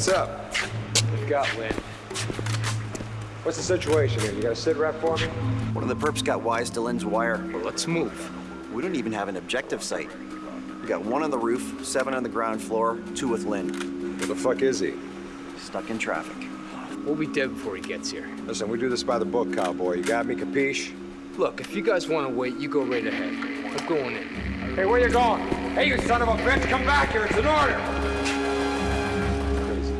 What's up? We've got Lynn. What's the situation here? You got a sit rep for me? One of the perps got wise to Lynn's wire. Well, let's move. We don't even have an objective site. We got one on the roof, seven on the ground floor, two with Lynn. Where the fuck is he? Stuck in traffic. We'll be dead before he gets here. Listen, we do this by the book, cowboy. You got me, capiche? Look, if you guys want to wait, you go right ahead. I'm going in. Hey, where you going? Hey, you son of a bitch, come back here. It's an order.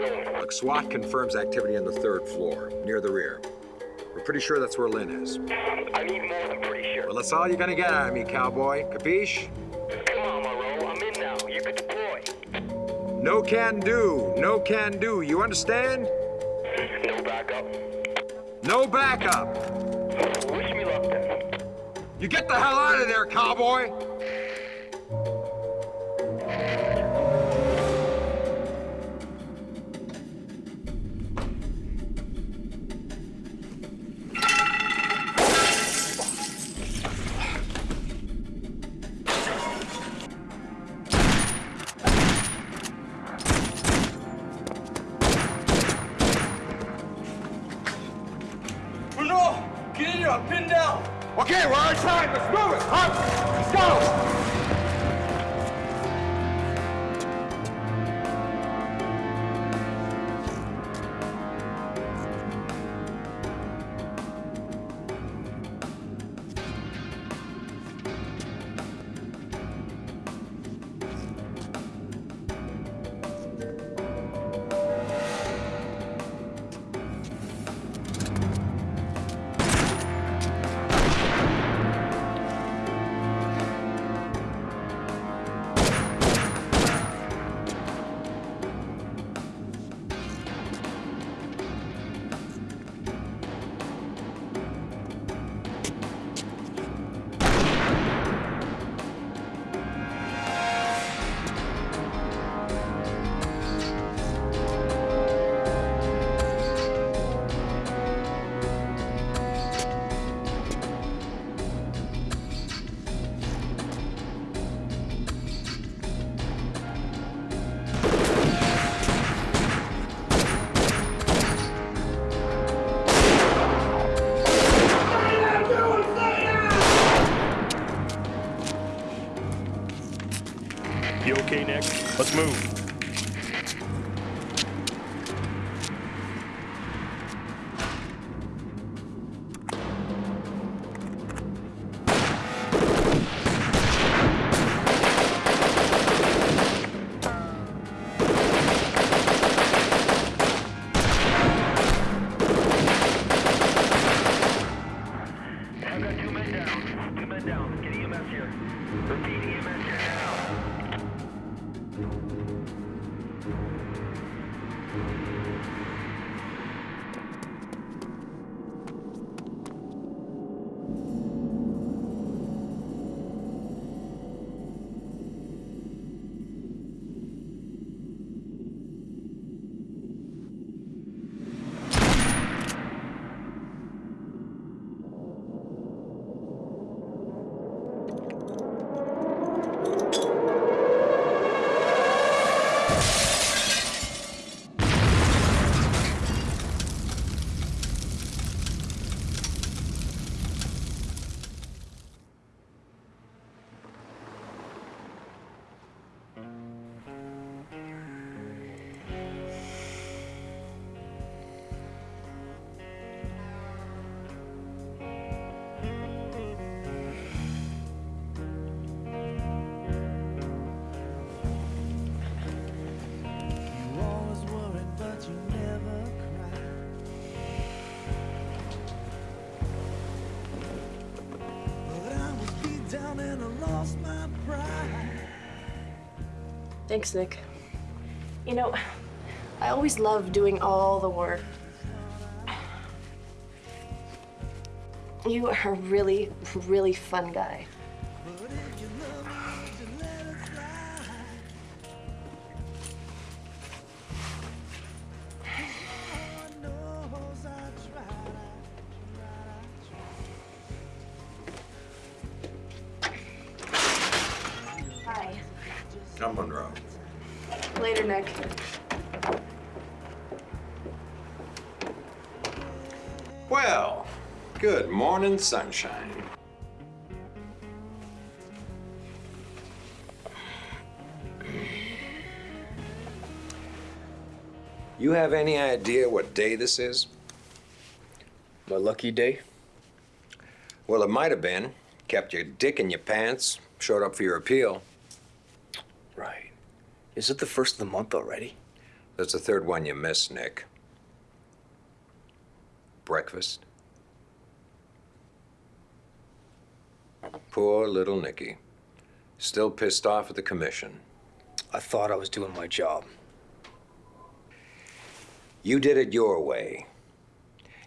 Look, SWAT confirms activity on the third floor, near the rear. We're pretty sure that's where Lynn is. I need more than pretty sure. Well, that's all you're gonna get out of me, cowboy. Capiche? Come on, Monroe. I'm in now. You can deploy. No can do. No can do. You understand? No backup. No backup. Wish me luck then. You get the hell out of there, cowboy! I'm pinned down. Okay, we're on time. Let's move it. Let's go. Thanks, Nick. You know, I always love doing all the work. You are a really, really fun guy. Good morning, sunshine. You have any idea what day this is? My lucky day? Well, it might have been. Kept your dick in your pants, showed up for your appeal. Right. Is it the first of the month already? That's the third one you missed, Nick. Breakfast. Poor little Nicky. Still pissed off at the commission. I thought I was doing my job. You did it your way.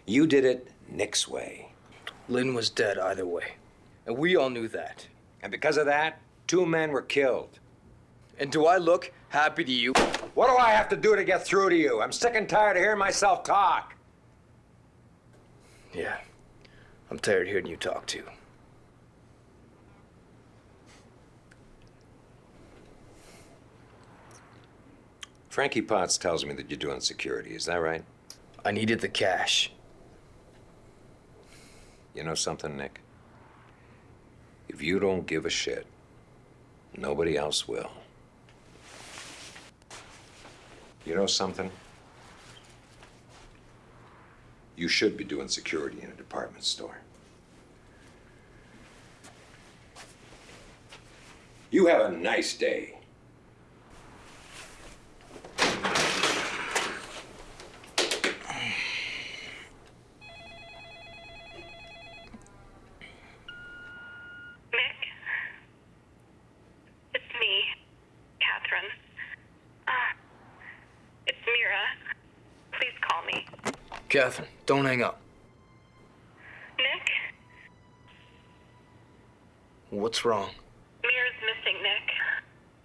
You did it Nick's way. Lynn was dead either way. And we all knew that. And because of that, two men were killed. And do I look happy to you? What do I have to do to get through to you? I'm sick and tired of hearing myself talk. Yeah. I'm tired of hearing you talk too. Frankie Potts tells me that you're doing security. Is that right? I needed the cash. You know something, Nick? If you don't give a shit, nobody else will. You know something? You should be doing security in a department store. You have a nice day. Nick? It's me, Catherine. Uh, it's Mira. Please call me. Catherine, don't hang up. Nick? What's wrong? Mira's missing, Nick.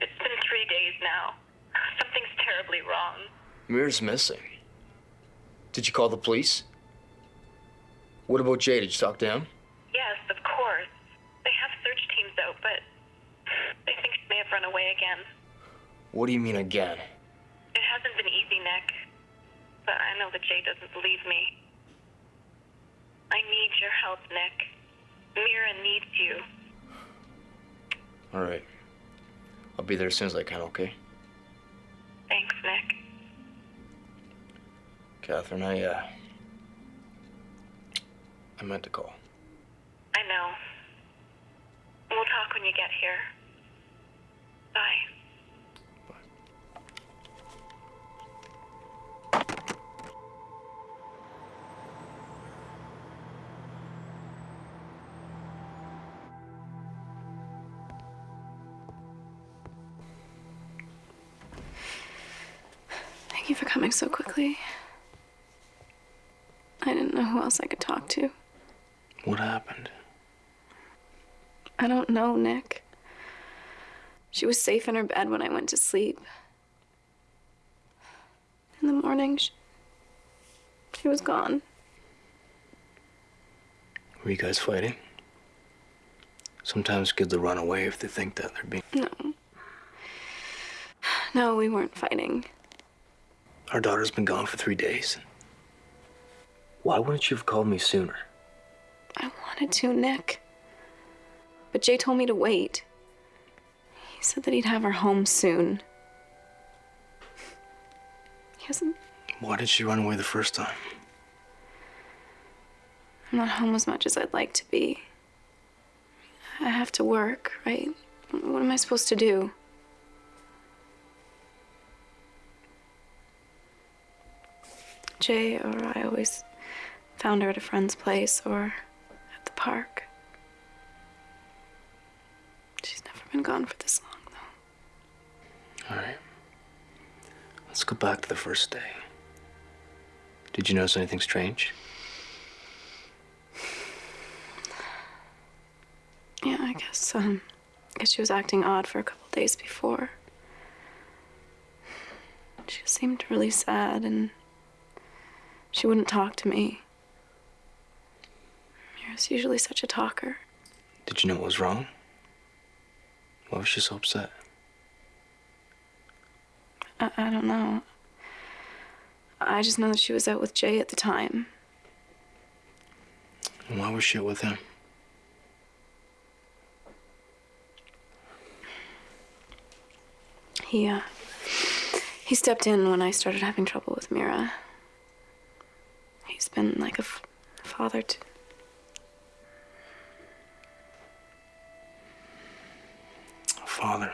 It's been three days now. Something's terribly wrong. Mira's missing. Did you call the police? What about Jay? Did you talk to him? Yes, of course. They have search teams out, but they think she may have run away again. What do you mean again? Be there as soon as I can, okay? Thanks, Nick. Catherine, I, uh. I meant to call. Don't know, Nick. She was safe in her bed when I went to sleep. In the morning, she, she was gone. Were you guys fighting? Sometimes kids will run away if they think that they're being. No. No, we weren't fighting. Our daughter's been gone for three days. Why wouldn't you have called me sooner? I wanted to, Nick. But Jay told me to wait. He said that he'd have her home soon. He hasn't. Why did she run away the first time? I'm not home as much as I'd like to be. I have to work, right? What am I supposed to do? Jay or I always found her at a friend's place or at the park. Been gone for this long, though. All right. Let's go back to the first day. Did you notice anything strange? Yeah, I guess, um, I guess she was acting odd for a couple days before. She seemed really sad and she wouldn't talk to me. Mira's usually such a talker. Did you know what was wrong? Why was she so upset? I, I don't know. I just know that she was out with Jay at the time. And why was she with him? He, uh, he stepped in when I started having trouble with Mira. He's been like a f- father to. Father.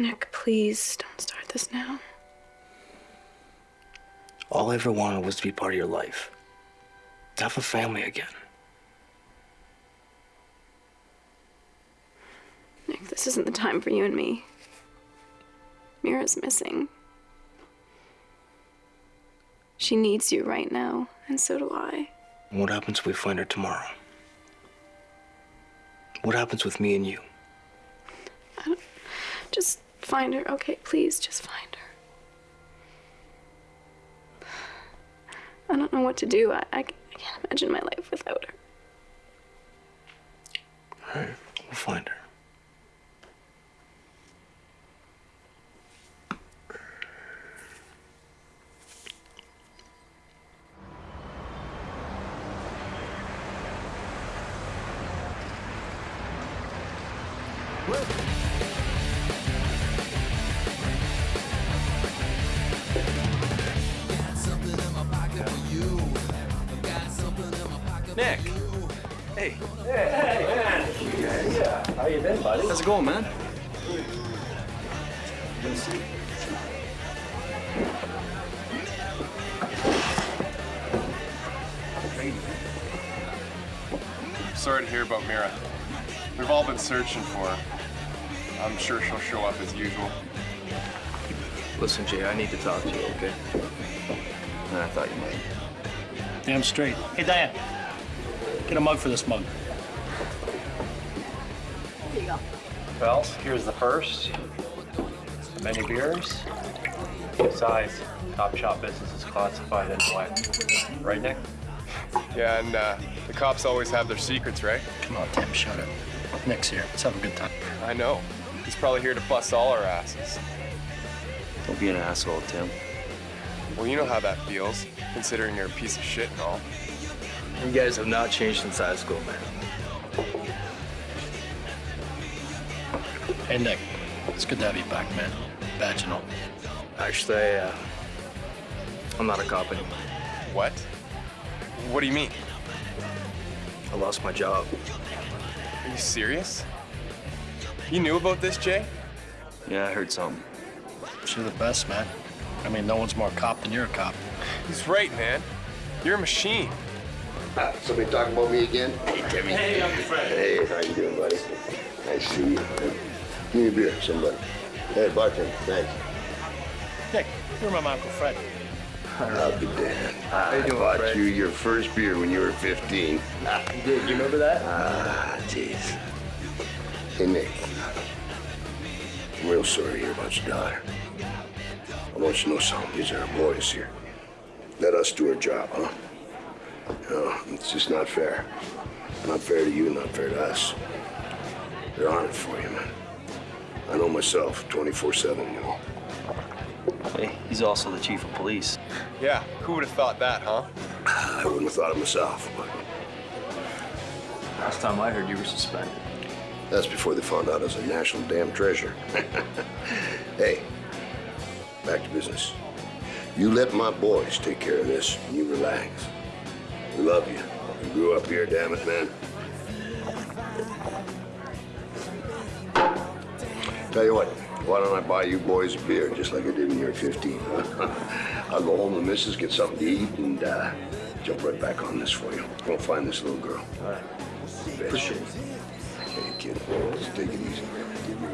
Nick, please don't start this now. All I ever wanted was to be part of your life. To have a family again. Nick, this isn't the time for you and me. Mira's missing. She needs you right now, and so do I. And what happens if we find her tomorrow? What happens with me and you? Just find her, okay? Please, just find her. I don't know what to do. I, I, I can't imagine my life without her. All right, we'll find her. Searching for. I'm sure she'll show up as usual. Listen, Jay, I need to talk to you, okay? And I thought you might. Damn straight. Hey, Diane, get a mug for this mug. There you go. Well, here's the first. Many beers. Besides, Top Shop business is classified anyway. Right, Nick? Yeah, and uh, the cops always have their secrets, right? Come on, Tim, shut up. Nick's here. Let's have a good time. I know. He's probably here to bust all our asses. Don't be an asshole, Tim. Well, you know how that feels, considering you're a piece of shit and all. You guys have not changed since high school, man. Hey, Nick, it's good to have you back, man. Badge and all. Actually, I, uh, I'm not a cop anymore. What? What do you mean? I lost my job. Are you serious? You knew about this, Jay? Yeah, I heard something. You're the best, man. I mean, no one's more cop than you're a cop. He's right, man. You're a machine. Ah, somebody talking about me again? Hey, Timmy. Hey, Uncle Fred. Hey, how you doing, buddy? Nice to see you. Give me a beer, somebody. Hey, bartender, thanks. Nick, you're my Uncle Fred? I'll be damned. I bought Fred? you your first beer when you were 15. Ah, You did, you remember that? ah, jeez. Hey, Nick. I'm real sorry to hear about your daughter. I want you to know something. These are our boys here. Let us do our job, huh? No, it's just not fair. Not fair to you, not fair to us. They're on it for you, man. I know myself, 24-7, you know. Hey, he's also the chief of police. Yeah, who would have thought that, huh? I wouldn't have thought it myself, but Last time I heard you were suspended. that's before they found out I was a national damn treasure. hey, back to business. You let my boys take care of this, and you relax. We love you. You grew up here, damn it, man. Tell you what, why don't I buy you boys a beer just like I did when you were 15? I'll go home to missus, get something to eat, and uh, jump right back on this for you. Go find this little girl. All right. Appreciate it. Hey, kid, just take it easy. Give me.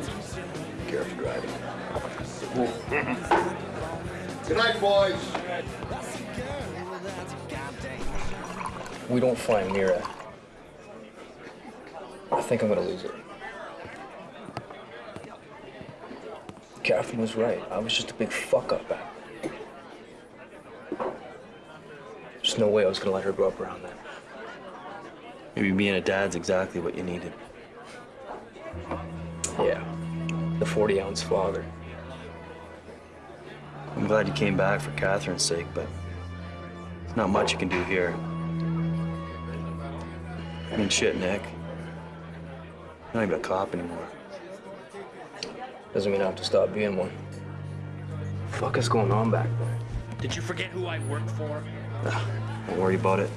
Careful driving. Good night, boys. We don't find Mira. I think I'm gonna lose it. Catherine was right. I was just a big fuck up back then. There's no way I was gonna let her grow up around that. Maybe being a dad's exactly what you needed. Yeah, the 40 ounce father. I'm glad you came back for Catherine's sake, but there's not much you can do here. I mean, shit, Nick. You're not even a cop anymore. Doesn't mean I have to stop being one. Fuck is going on back there? Did you forget who I work for? Don't worry about it.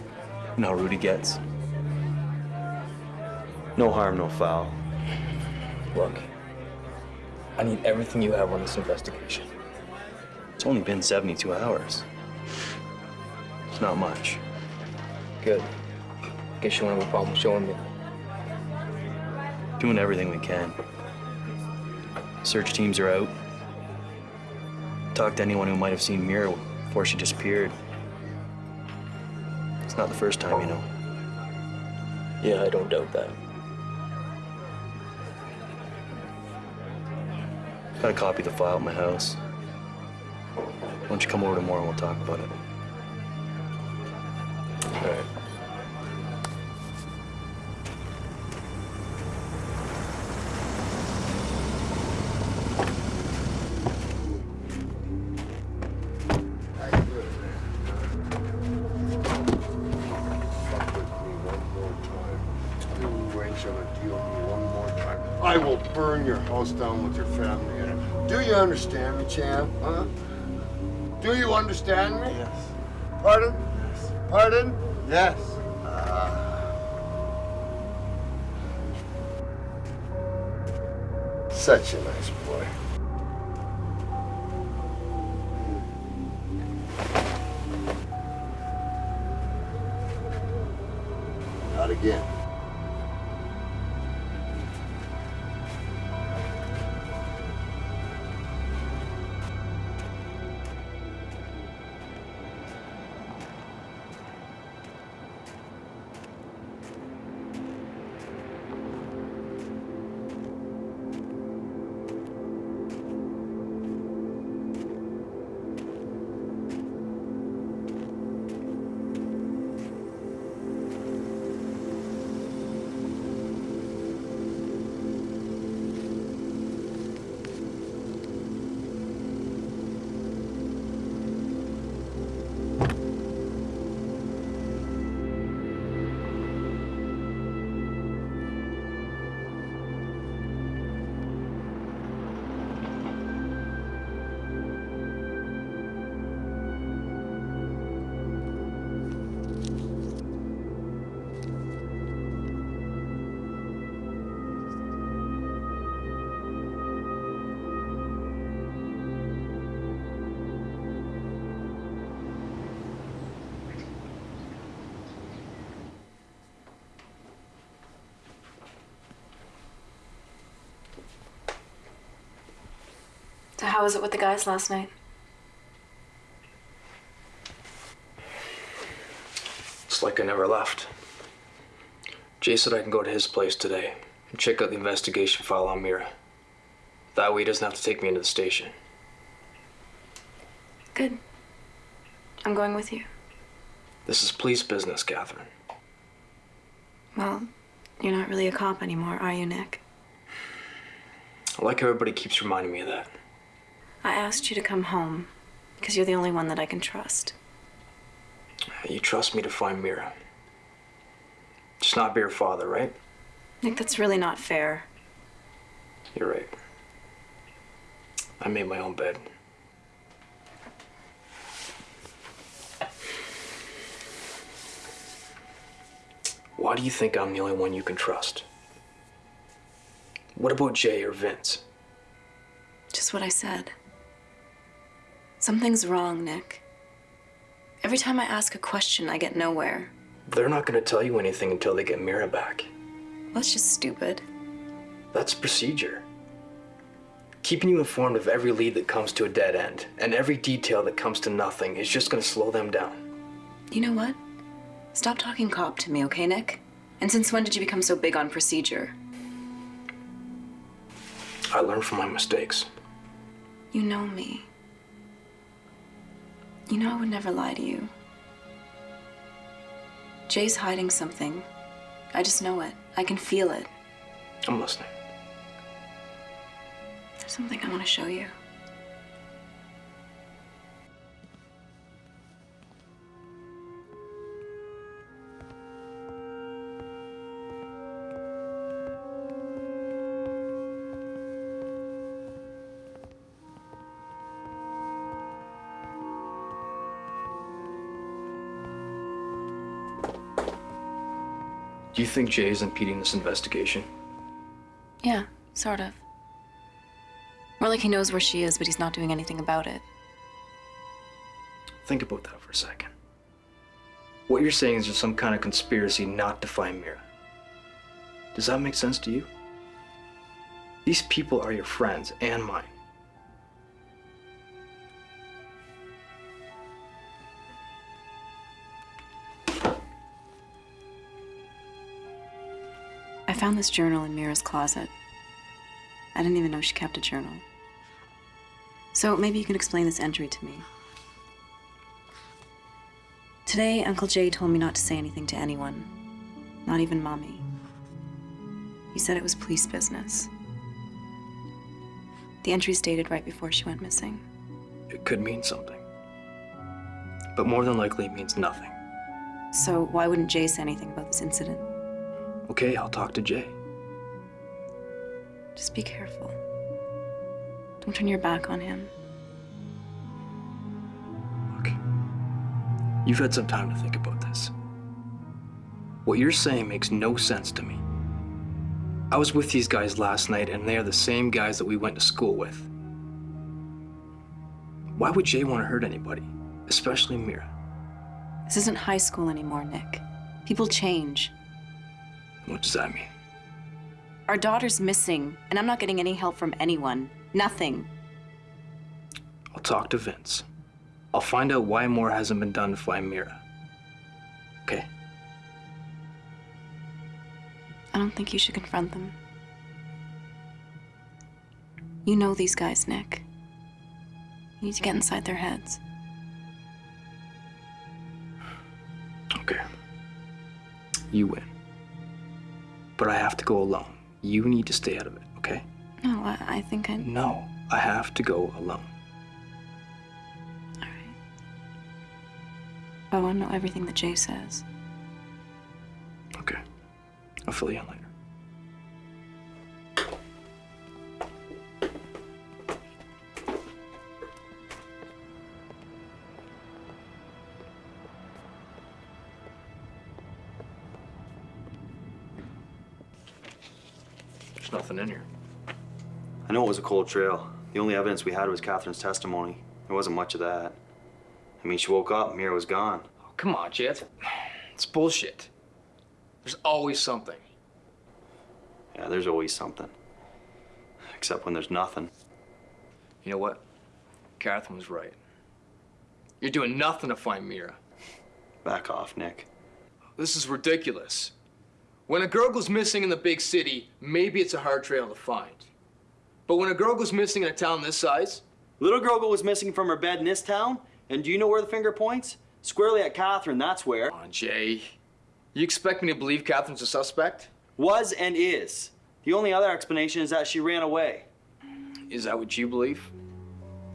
You know how Rudy gets. No harm, no foul. Look, I need everything you have on this investigation. It's only been 72 hours. It's not much. Good. Guess you won't have a problem showing me. Doing everything we can. Search teams are out. Talk to anyone who might have seen Mira before she disappeared. It's not the first time, you know. Yeah, I don't doubt that. Got a copy of the file at my house. Why don't you come over tomorrow and we'll talk about it? All right. Such So how was it with the guys last night? It's like I never left. Jay said I can go to his place today and check out the investigation file on Mira. That way he doesn't have to take me into the station. Good. I'm going with you. This is police business, Catherine. Well, you're not really a cop anymore, are you, Nick? I like how everybody keeps reminding me of that. I asked you to come home because you're the only one that I can trust. You trust me to find Mira. Just not be her father, right? Nick, that's really not fair. You're right. I made my own bed. Why do you think I'm the only one you can trust? What about Jay or Vince? Just what I said. Something's wrong, Nick. Every time I ask a question, I get nowhere. They're not gonna tell you anything until they get Mira back. Well, That's just stupid. That's procedure. Keeping you informed of every lead that comes to a dead end and every detail that comes to nothing is just gonna slow them down. You know what? Stop talking cop to me, okay, Nick? And since when did you become so big on procedure? I learn from my mistakes. You know me. You know I would never lie to you. Jay's hiding something. I just know it. I can feel it. I'm listening. There's something I want to show you. Do you think Jay is impeding this investigation? Yeah, sort of. More like he knows where she is, but he's not doing anything about it. Think about that for a second. What you're saying is there's some kind of conspiracy not to find Mira. Does that make sense to you? These people are your friends and mine. Found this journal in Mira's closet. I didn't even know she kept a journal. So maybe you can explain this entry to me. Today, Uncle Jay told me not to say anything to anyone, not even Mommy. He said it was police business. The entry's dated right before she went missing. It could mean something. But more than likely, it means nothing. So why wouldn't Jay say anything about this incident? Okay, I'll talk to Jay. Just be careful. Don't turn your back on him. Look, you've had some time to think about this. What you're saying makes no sense to me. I was with these guys last night, and they are the same guys that we went to school with. Why would Jay want to hurt anybody, especially Mira? This isn't high school anymore, Nick. People change. What does that mean? Our daughter's missing, and I'm not getting any help from anyone. Nothing. I'll talk to Vince. I'll find out why more hasn't been done to find Mira. Okay? I don't think you should confront them. You know these guys, Nick. You need to get inside their heads. Okay. You win. But I have to go alone. You need to stay out of it, okay? No, I, I think I. No, I have to go alone. All right. Oh, I want to know everything that Jay says. Okay. I'll fill you in later. I know it was a cold trail. The only evidence we had was Catherine's testimony. There wasn't much of that. I mean, she woke up, Mira was gone. Oh, come on. It's, it's bullshit. There's always something. Yeah, there's always something. Except when there's nothing. You know what? Catherine was right. You're doing nothing to find Mira. Back off, Nick. This is ridiculous. When a girl goes missing in the big city, maybe it's a hard trail to find. But when a girl goes missing in a town this size, Little girl was missing from her bed in this town, and do you know where the finger points? Squarely at Catherine, that's where. Come on, Jay. You expect me to believe Catherine's a suspect? Was and is. The only other explanation is that she ran away. Is that what you believe?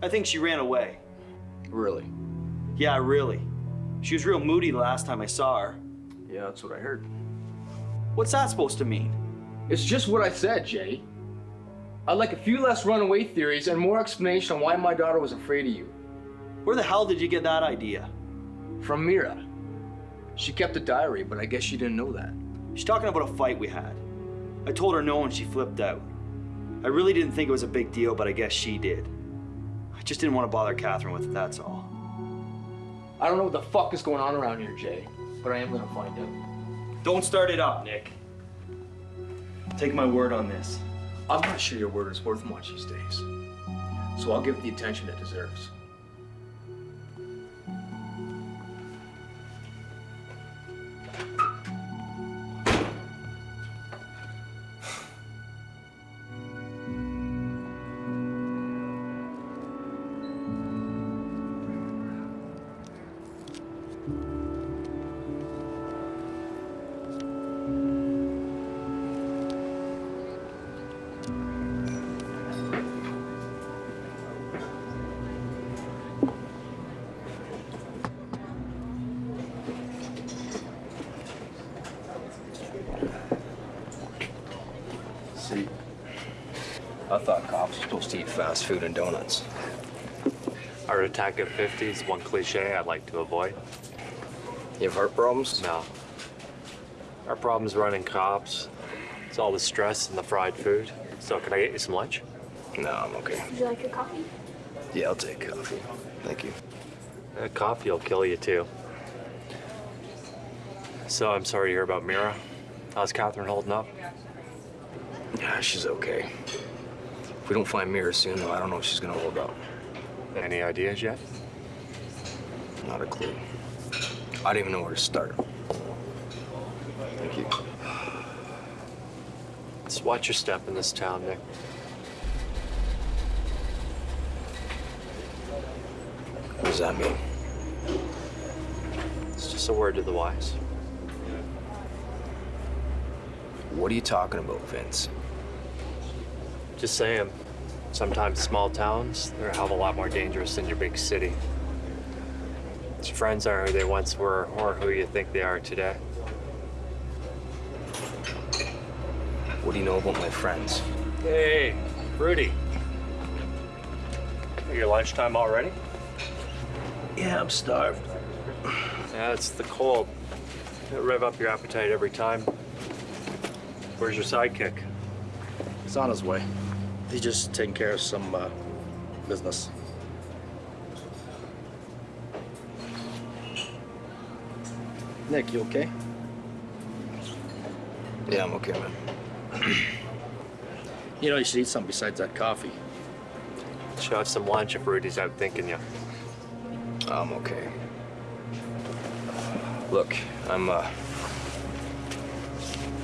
I think she ran away. Really? Yeah, really. She was real moody the last time I saw her. Yeah, that's what I heard. What's that supposed to mean? It's just what I said, Jay. I'd like a few less runaway theories and more explanation on why my daughter was afraid of you. Where the hell did you get that idea? From Mira. She kept a diary, but I guess she didn't know that. She's talking about a fight we had. I told her no and she flipped out. I really didn't think it was a big deal, but I guess she did. I just didn't want to bother Catherine with it, that's all. I don't know what the fuck is going on around here, Jay, but I am gonna find out. Don't start it up, Nick. Take my word on this. I'm not sure your word is worth much these days. So I'll give it the attention it deserves. Fast food and donuts. Our attack at 50 is one cliche I'd like to avoid. You have heart problems? No. Our problem's running cops. It's all the stress and the fried food. So can I get you some lunch? No, I'm okay. Would you like a coffee? Yeah, I'll take coffee. Thank you. Uh, coffee will kill you too. So I'm sorry to hear about Mira. How's Catherine holding up? Yeah, she's okay. If we don't find Mira soon, though, I don't know if she's gonna hold up. Any ideas yet? Not a clue. I don't even know where to start. Thank you. Just watch your step in this town, Nick. What does that mean? It's just a word to the wise. What are you talking about, Vince? Just saying, sometimes small towns, they're a hell of a lot more dangerous than your big city. Your friends aren't who they once were or who you think they are today. What do you know about my friends? Hey, Rudy. Your lunchtime already? Yeah, I'm starved. Yeah, it's the cold. It'll rev up your appetite every time. Where's your sidekick? He's on his way. He's just taking care of some uh, business. Nick, you okay? Yeah, I'm okay, man. You know, you should eat something besides that coffee. Should have some lunch if Rudy's out thinking you. I'm okay. Look, I'm, uh...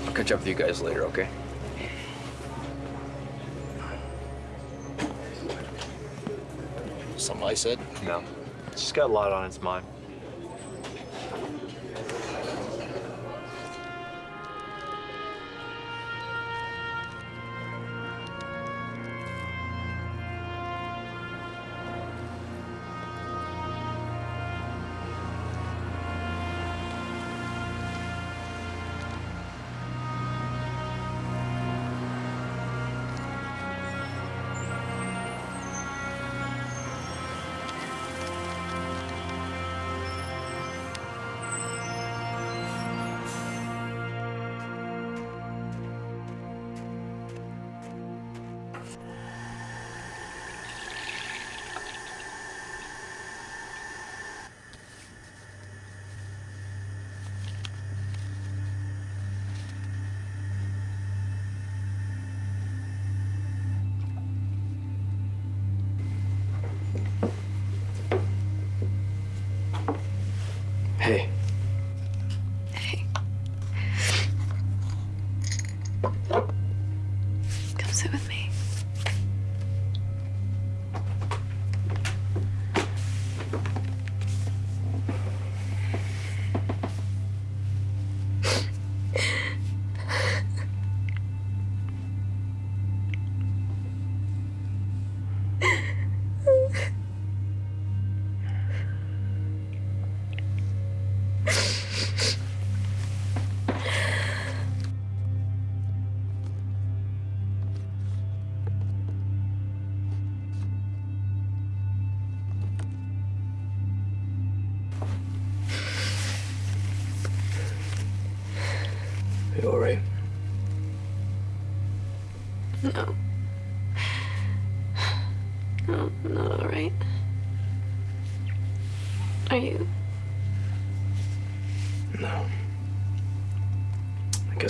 I'll catch up with you guys later, okay? Something I said? No. She's got a lot on its mind.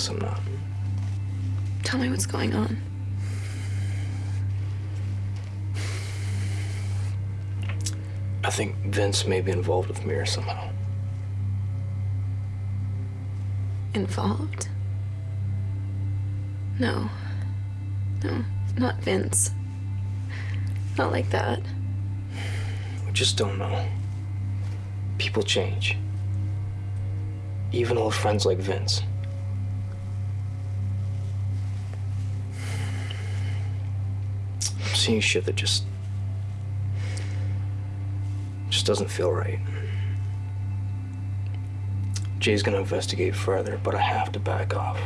guess I'm not. Tell me what's going on. I think Vince may be involved with Mira somehow. Involved? No. No, not Vince. Not like that. We just don't know. People change. Even old friends like Vince. Seeing shit that just. just doesn't feel right. Jay's gonna investigate further, but I have to back off.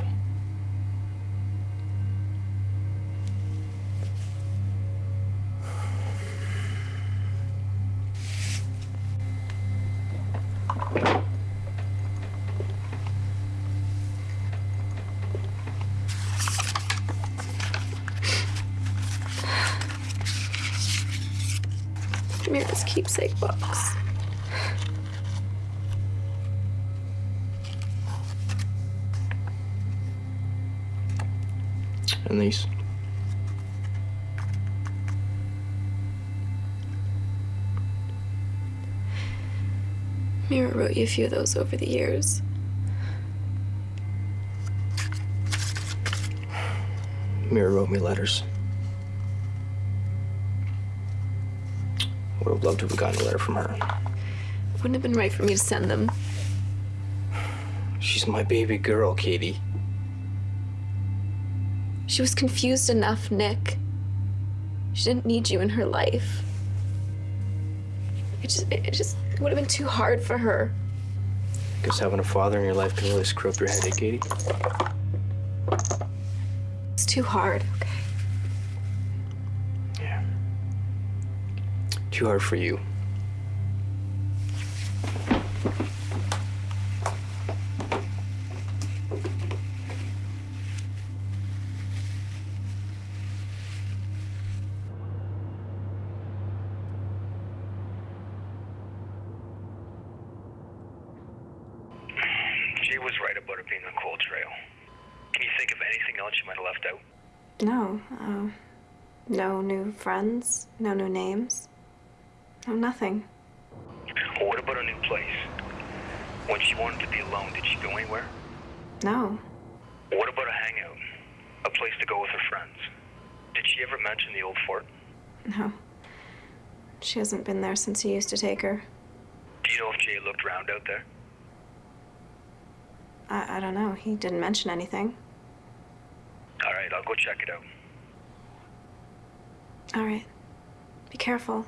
Box. And these. Mira wrote you a few of those over the years. Mira wrote me letters. Would loved to have gotten a letter from her. Wouldn't have been right for me to send them. She's my baby girl, Katie. She was confused enough, Nick. She didn't need you in her life. It just, it just would have been too hard for her. Guess having a father in your life can really screw up your head, eh, Katie? It's too hard, okay? Too hard for you. Jay was right about it being a cold trail. Can you think of anything else you might have left out? No, uh, no new friends, no new names, no nothing. Or what about a new place? When she wanted to be alone, did she go anywhere? No, What about a hangout? A place to go with her friends? Did she ever mention the old fort? no. She hasn't been there since he used to take her. Do you know if Jay looked around out there? I, I don't know. He didn't mention anything. All right, I'll go check it out. All right. Be careful.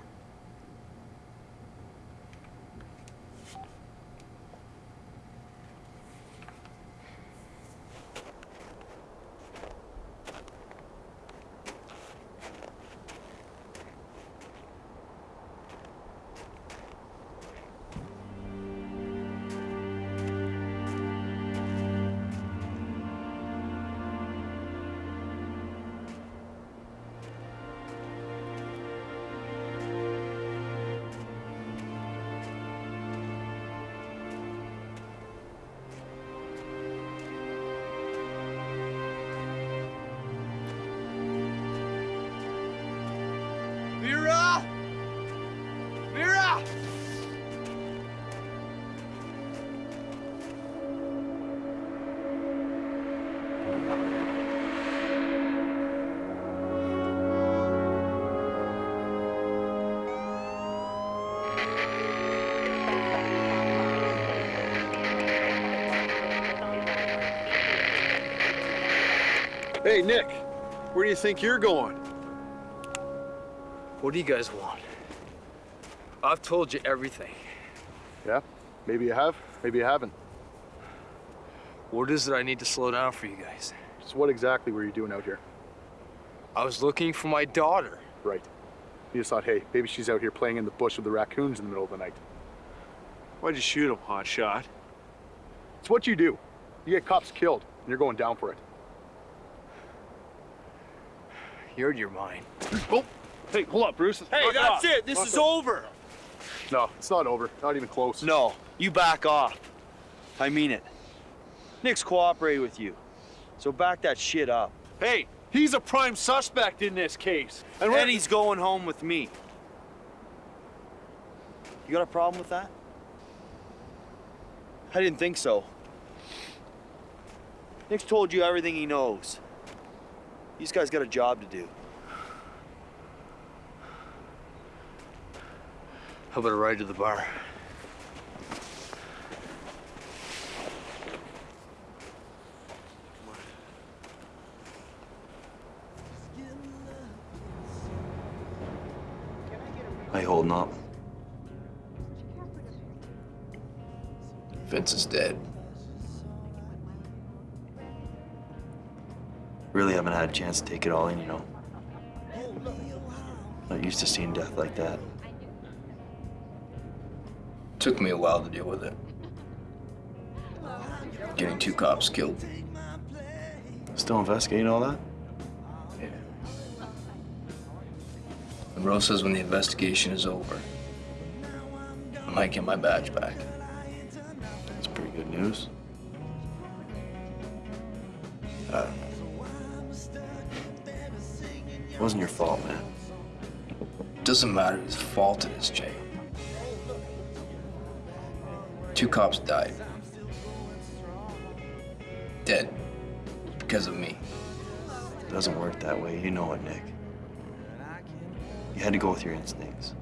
Hey, Nick, where do you think you're going? What do you guys want? I've told you everything. Yeah, maybe you have, maybe you haven't. What is it I need to slow down for you guys? So what exactly were you doing out here? I was looking for my daughter. Right. You just thought, hey, maybe she's out here playing in the bush with the raccoons in the middle of the night. Why'd you shoot him, hot shot? It's what you do. You get cops killed, and you're going down for it. You're your mind. Oh, hey, hold up, Bruce. Hey, Knock that's off. it. This Knock is off. over. No, it's not over. Not even close. No, you back off. I mean it. Nick's cooperating with you. So back that shit up. Hey, he's a prime suspect in this case. And, we're- he's going home with me. You got a problem with that? I didn't think so. Nick's told you everything he knows. These guys got a job to do. How about a ride to the bar? How you holding up? Vince is dead. Really haven't had a chance to take it all in, you know. Not used to seeing death like that. Took me a while to deal with it. Getting two cops killed. Still investigating all that? Yeah. Monroe says when the investigation is over, I might get my badge back. That's pretty good news. Wasn't your fault, man. Doesn't matter whose fault it is, Jay. Two cops died. Dead. Because of me. It doesn't work that way. You know it, Nick. You had to go with your instincts.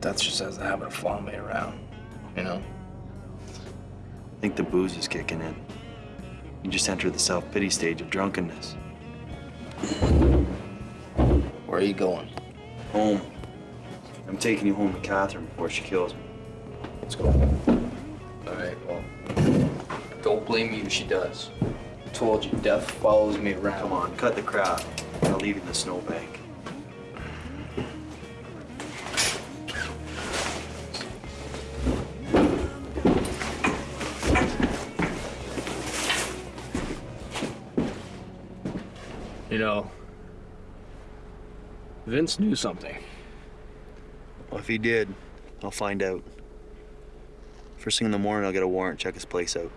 That's just has the habit of following me around, you know? I think the booze is kicking in. You just entered the self-pity stage of drunkenness. Where are you going? Home. I'm taking you home to Catherine before she kills me. Let's go. All right, well, don't blame me if she does. Told you, death follows me around. Come on, cut the crap. I'll leave you in the snowbank. Vince knew something. Well, if he did, I'll find out. First thing in the morning, I'll get a warrant, check his place out.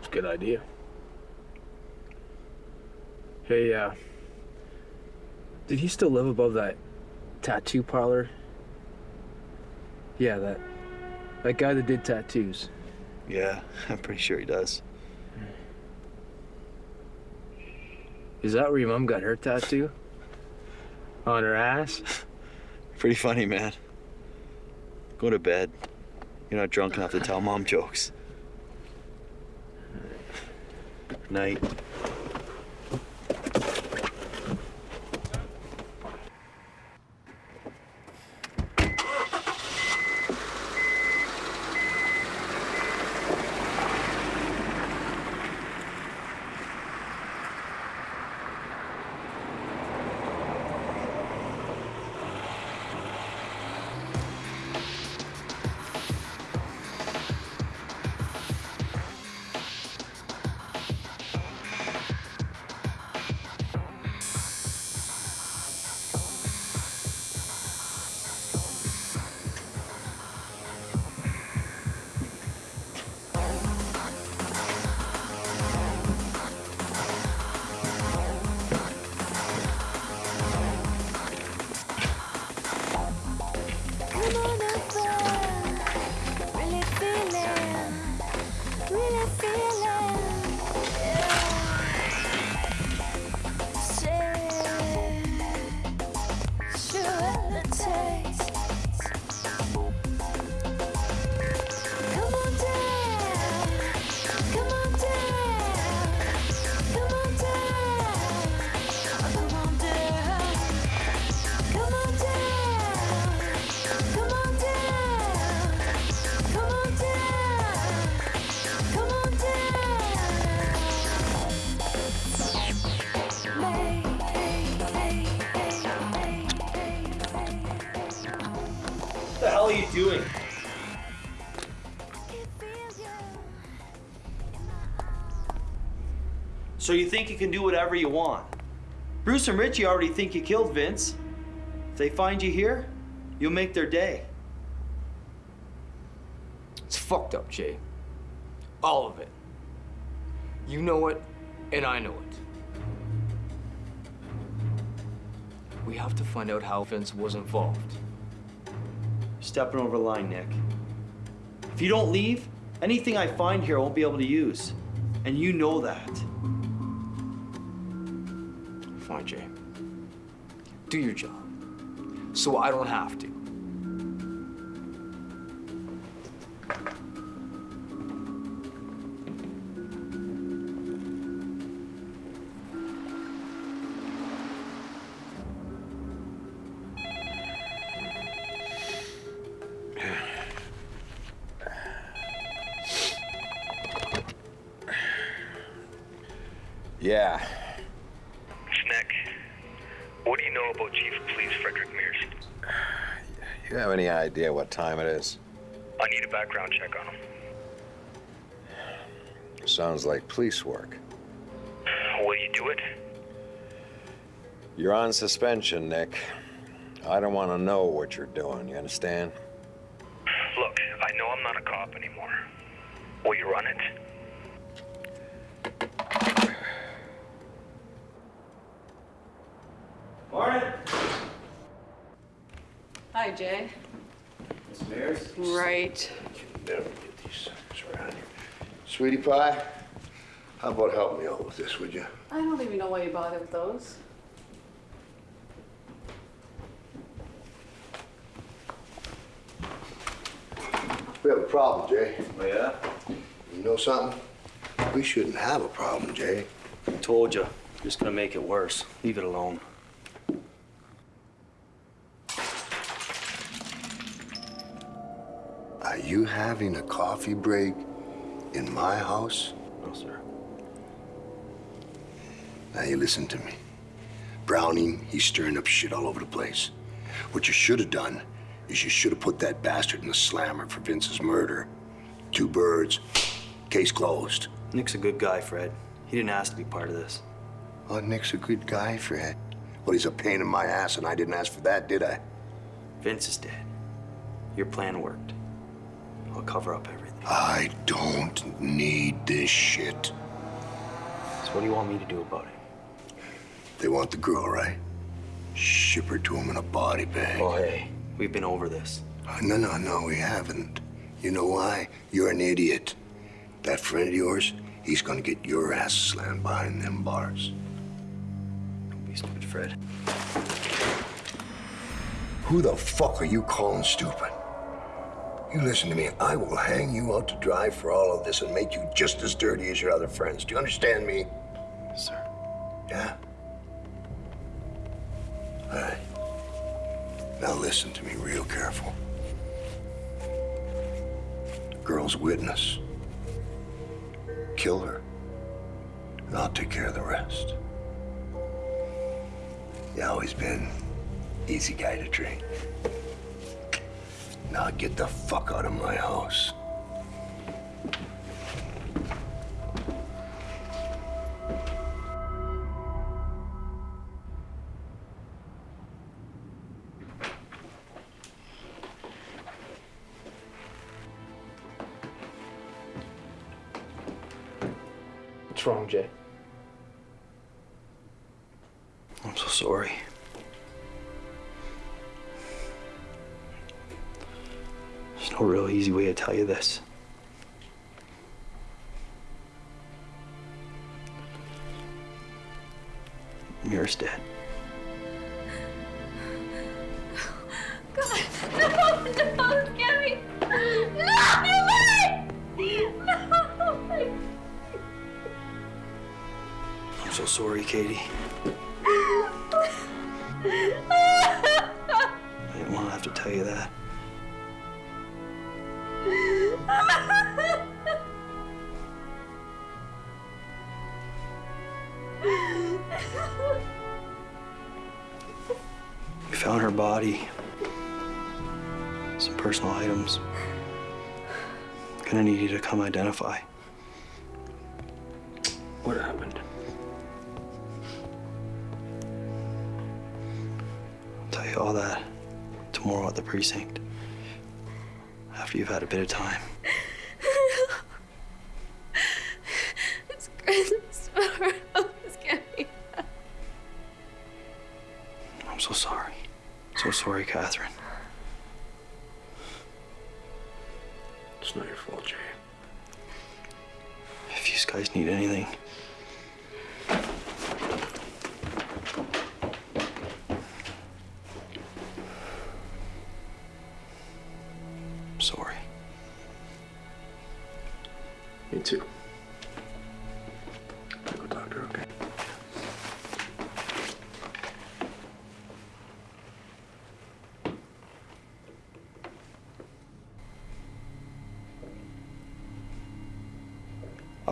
It's a good idea. Hey, uh, did he still live above that tattoo parlor? Yeah, that that guy that did tattoos. Yeah, I'm pretty sure he does. Is that where your mom got her tattoo? On her ass? Pretty funny, man. Go to bed. You're not drunk enough to tell mom jokes. Night. So you think you can do whatever you want? Bruce and Richie already think you killed Vince. If they find you here, you'll make their day. It's fucked up, Jay. All of it. You know it, and I know it. We have to find out how Vince was involved. Stepping over the line, Nick. If you don't leave, anything I find here I won't be able to use. And you know that. Do your job. So I don't have to. Time it is? I need a background check on him. Sounds like police work. Will you do it? You're on suspension, Nick. I don't want to know what you're doing, you understand? Look, I know I'm not a cop anymore. Will you run it? Morning. Hi, Jay. Miss Mears? Right. Never get these suckers around here. Sweetie pie, how about help me out with this, would you? I don't even know why you bother with those. We have a problem, Jay. Oh, yeah? You know something? We shouldn't have a problem, Jay. I Told you. Just gonna make it worse. Leave it alone. Having a coffee break in my house? No, sir. Now you listen to me. Browning, he's stirring up shit all over the place. What you should have done is you should have put that bastard in the slammer for Vince's murder. Two birds, case closed. Nick's a good guy, Fred. He didn't ask to be part of this. Oh, Nick's a good guy, Fred. Well, he's a pain in my ass, and I didn't ask for that, did I? Vince is dead. Your plan worked. I'll cover up everything. I don't need this shit. So what do you want me to do about it? They want the girl, right? Ship her to him in a body bag. Oh, hey. We've been over this. Oh, no, no, no, we haven't. You know why? You're an idiot. That friend of yours, he's gonna get your ass slammed behind them bars. Don't be stupid, Fred. Who the fuck are you calling stupid? You listen to me. I will hang you out to dry for all of this and make you just as dirty as your other friends. Do you understand me? Yes, Sir. Yeah? All right. Now listen to me real careful. Girl's witness. Kill her. And I'll take care of the rest. You always been easy guy to train. Now get the fuck out of my house. Mira's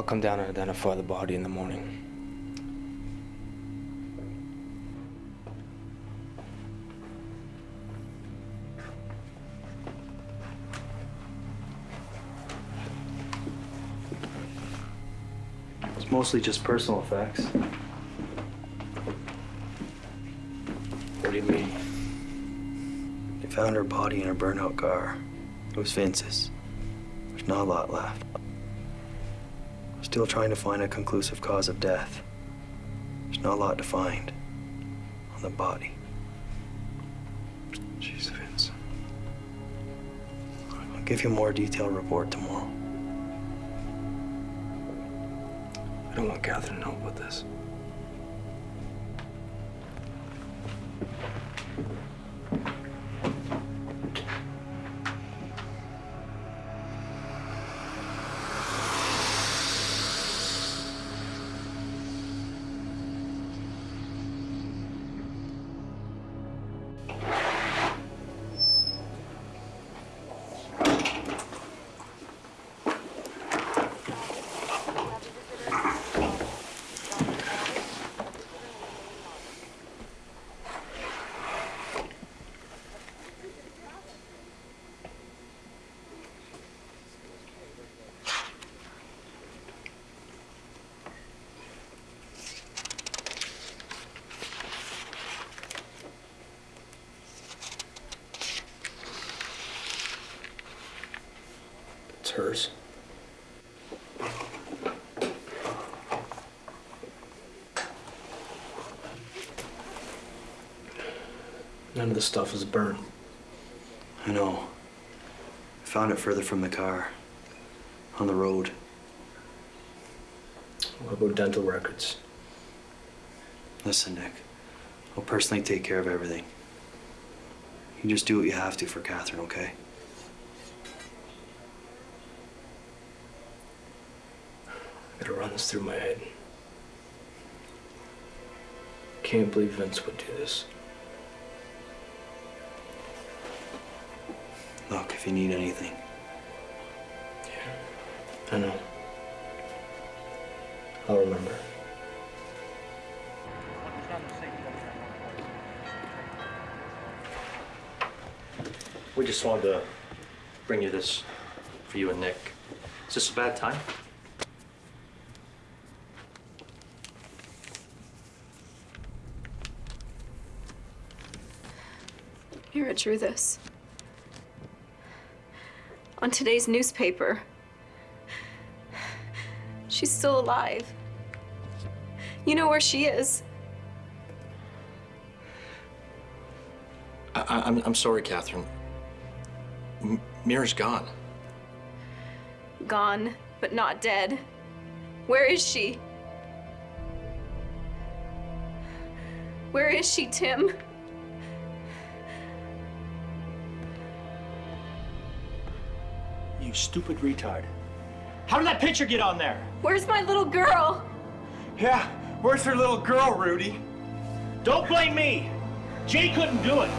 I'll come down and identify the body in the morning. It's mostly just personal effects. What do you mean? They found her body in her burnout car. It was Vince's. There's not a lot left. Still trying to find a conclusive cause of death. There's not a lot to find on the body. Jeez, Vince. I'll give you a more detailed report tomorrow. I don't want Catherine to know about this. Of the stuff is burnt. I know. I found it further from the car. On the road. What about dental records? Listen, Nick. I'll personally take care of everything. You just do what you have to for Catherine, okay? I gotta run this through my head. Can't believe Vince would do this. If you need anything. Yeah, I know. I'll remember. We just wanted to bring you this for you and Nick. Is this a bad time? Mira drew this. On today's newspaper. She's still alive. You know where she is. I, I, I'm, I'm sorry, Catherine. M- Mira's gone. Gone, but not dead. Where is she? Where is she, Tim? You stupid retard. How did that picture get on there? Where's my little girl? Yeah, where's her little girl, Rudy? Don't blame me. Jay couldn't do it.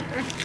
Ha, ha, ha.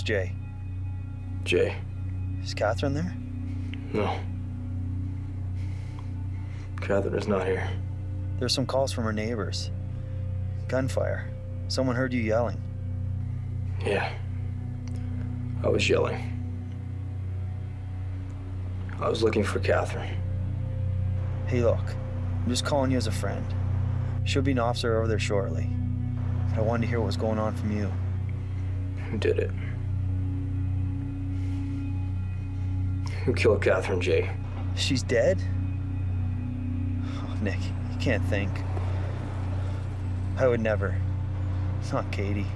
It's Jay. Jay. Is Catherine there? No. Catherine is not here. There's some calls from her neighbors. Gunfire. Someone heard you yelling. Yeah. I was yelling. I was looking for Catherine. Hey, look. I'm just calling you as a friend. Should be an officer over there shortly. But I wanted to hear what was going on from you. Who did it? Who killed Catherine Jay? She's dead? Oh, Nick, you can't think. I would never. It's not Katie.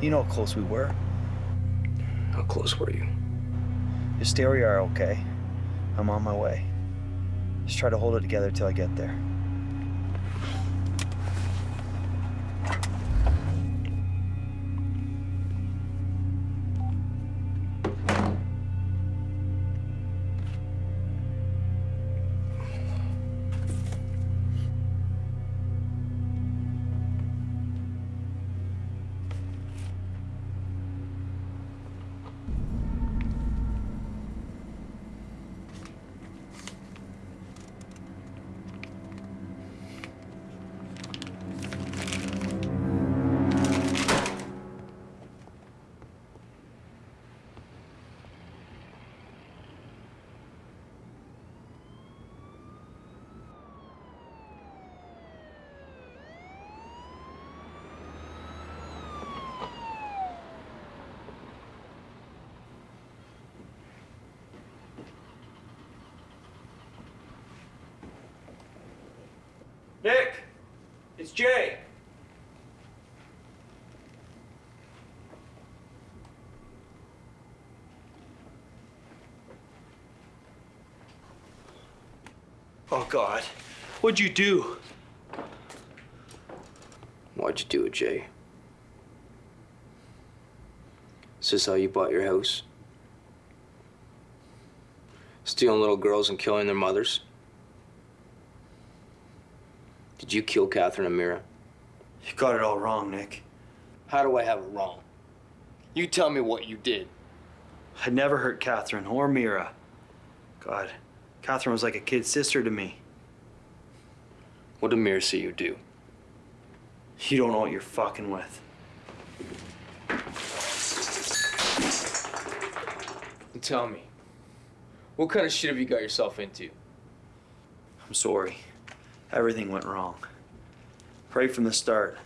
You know how close we were. How close were you? Just stay where you are, okay? I'm on my way. Just try to hold it together till I get there. Oh, God. What'd you do? Why'd you do it, Jay? Is this how you bought your house? Stealing little girls and killing their mothers? Did you kill Catherine and Mira? You got it all wrong, Nick. How do I have it wrong? You tell me what you did. I never hurt Catherine or Mira. God, Catherine was like a kid sister to me. What did Mira see you do? You don't know what you're fucking with. And tell me, what kind of shit have you got yourself into? I'm sorry. Everything went wrong. Right from the start.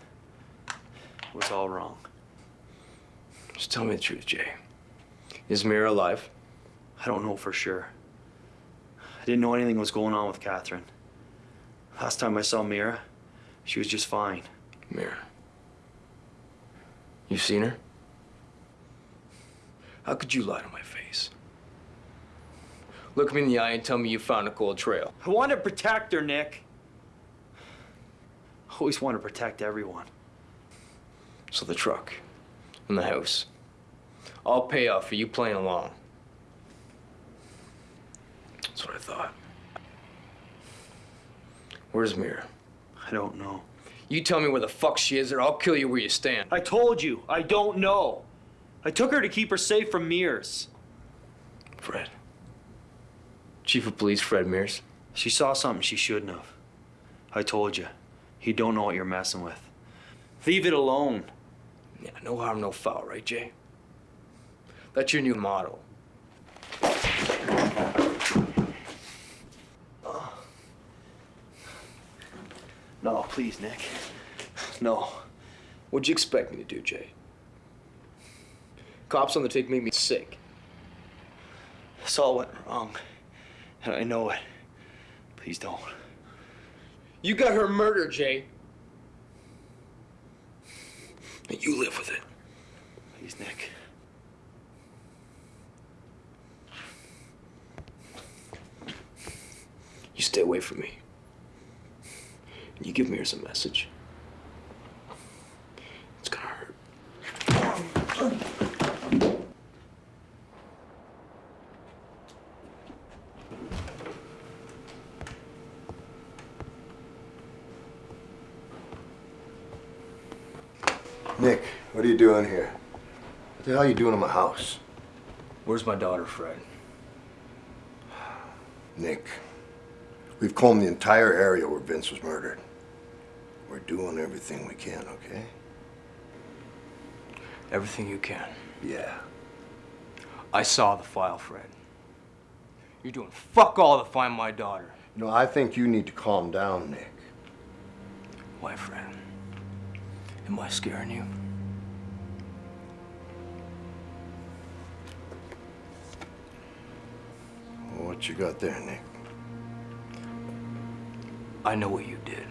It was all wrong. Just tell me the truth, Jay. Is Mira alive? I don't know for sure. Didn't know anything was going on with Catherine. Last time I saw Mira, she was just fine. Mira. You seen her? How could you lie to my face? Look me in the eye and tell me you found a cold trail. I want to protect her, Nick. I always want to protect everyone. So the truck and the house. All pay off for you playing along. That's what I thought. Where's Mira? I don't know. You tell me where the fuck she is, or I'll kill you where you stand. I told you, I don't know. I took her to keep her safe from Mears. Fred. Chief of Police Fred Mears. She saw something she shouldn't have. I told you, he don't know what you're messing with. Leave it alone. Yeah, no harm, no foul, right, Jay? That's your new motto. No, please, Nick. No. What'd you expect me to do, Jay? Cops on the take made me sick. This all went wrong. And I know it. Please don't. You got her murdered, Jay. And you live with it. Please, Nick. You stay away from me. You give me Mears a message. It's gonna hurt. Nick, what are you doing here? What the hell are you doing in my house? Where's my daughter, Fred? Nick, we've combed the entire area where Vince was murdered. We're doing everything we can, okay? Everything you can. Yeah. I saw the file, Fred. You're doing fuck all to find my daughter. You know, I think you need to calm down, Nick. Why, Fred? Am I scaring you? What you got there, Nick? I know what you did.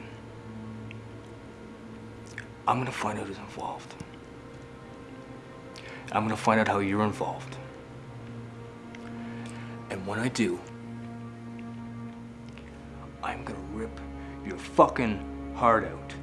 I'm gonna find out who's involved. I'm gonna find out how you're involved. And when I do, I'm gonna rip your fucking heart out.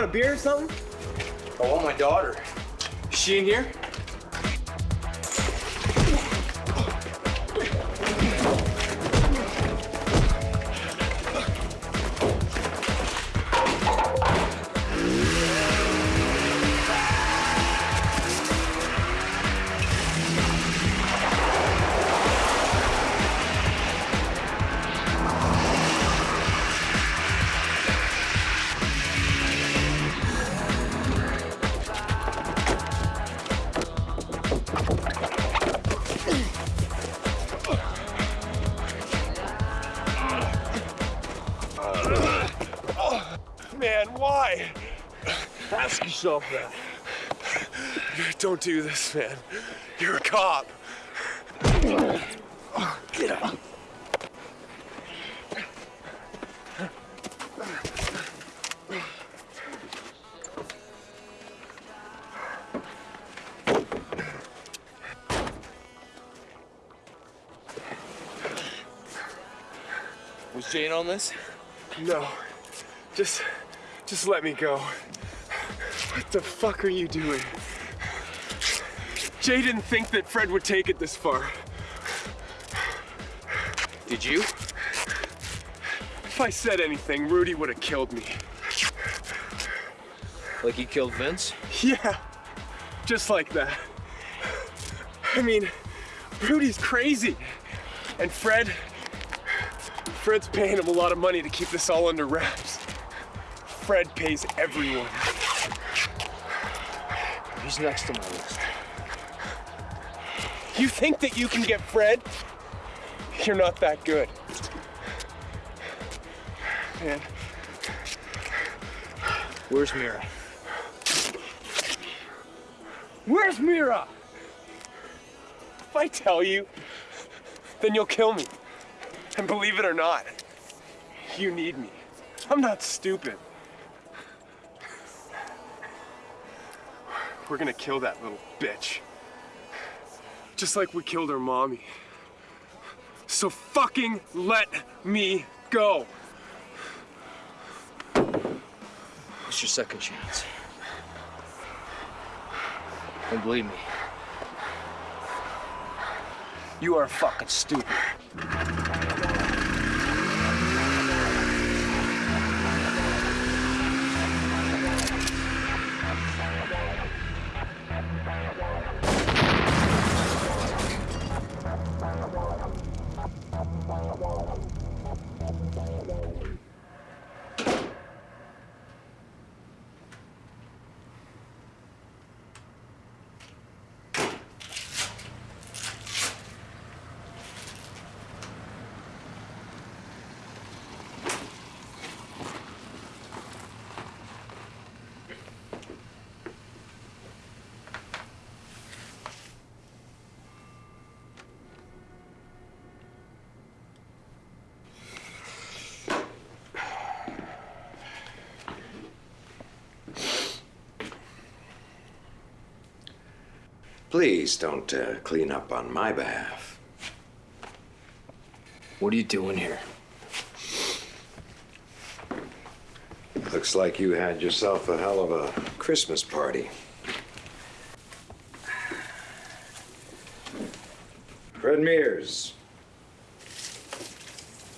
Want a beer or something? I want my daughter. Is she in here? Don't do this, man. You're a cop. Get up. Was Jane on this? No. Just, just let me go. What the fuck are you doing? Jay didn't think that Fred would take it this far. Did you? If I said anything, Rudy would have killed me. Like he killed Vince? Yeah, just like that. I mean, Rudy's crazy. And Fred, Fred's paying him a lot of money to keep this all under wraps. Fred pays everyone. He's next on my list. You think that you can get Fred? You're not that good. Man, Where's Mira? where's Mira? If I tell you, then you'll kill me. And believe it or not, you need me. I'm not stupid. We're gonna kill that little bitch. Just like we killed her mommy. So fucking let me go. It's your second chance. And believe me, you are fucking stupid. Please don't uh, clean up on my behalf. What are you doing here? Looks like you had yourself a hell of a Christmas party. Fred Mears.